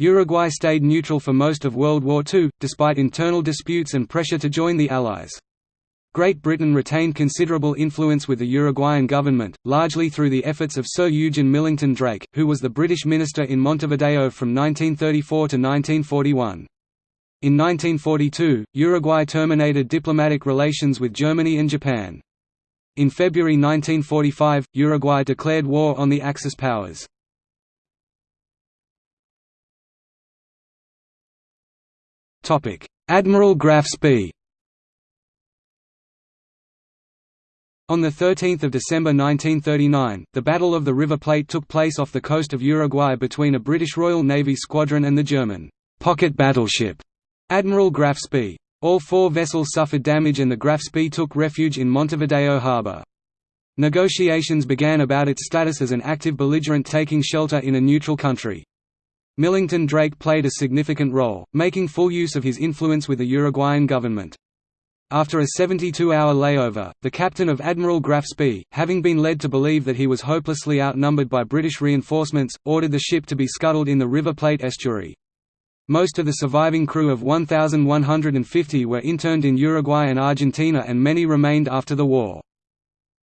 Uruguay stayed neutral for most of World War II, despite internal disputes and pressure to join the Allies. Great Britain retained considerable influence with the Uruguayan government, largely through the efforts of Sir Eugen Millington Drake, who was the British minister in Montevideo from 1934 to 1941. In 1942, Uruguay terminated diplomatic relations with Germany and Japan. In February 1945, Uruguay declared war on the Axis powers. Admiral Graf Spee On 13 December 1939, the Battle of the River Plate took place off the coast of Uruguay between a British Royal Navy squadron and the German pocket battleship Admiral Graf Spee. All four vessels suffered damage and the Graf Spee took refuge in Montevideo harbour. Negotiations began about its status as an active belligerent taking shelter in a neutral country. Millington Drake played a significant role, making full use of his influence with the Uruguayan government. After a 72-hour layover, the captain of Admiral Graf Spee, having been led to believe that he was hopelessly outnumbered by British reinforcements, ordered the ship to be scuttled in the River Plate estuary. Most of the surviving crew of 1,150 were interned in Uruguay and Argentina and many remained after the war.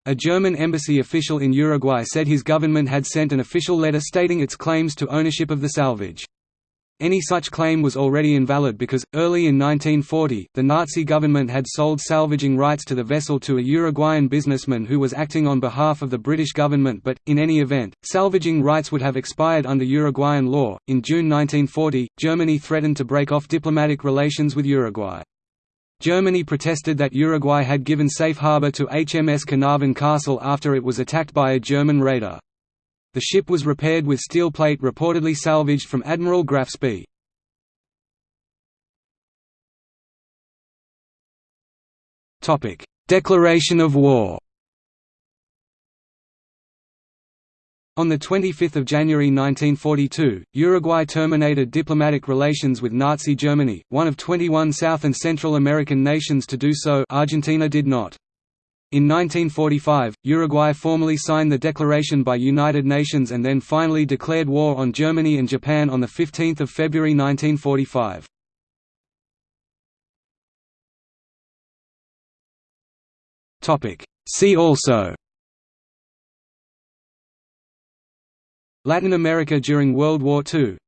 A German embassy official in Uruguay said his government had sent an official letter stating its claims to ownership of the salvage. Any such claim was already invalid because, early in 1940, the Nazi government had sold salvaging rights to the vessel to a Uruguayan businessman who was acting on behalf of the British government but, in any event, salvaging rights would have expired under Uruguayan law. In June 1940, Germany threatened to break off diplomatic relations with Uruguay. Germany protested that Uruguay had given safe harbour to HMS Carnarvon Castle after it was attacked by a German raider. The ship was repaired with steel plate reportedly salvaged from Admiral Graf Spee. Declaration of war On 25 January 1942, Uruguay terminated diplomatic relations with Nazi Germany, one of 21 South and Central American nations to do so Argentina did not. In 1945, Uruguay formally signed the declaration by United Nations and then finally declared war on Germany and Japan on 15 February 1945. See also Latin America during World War II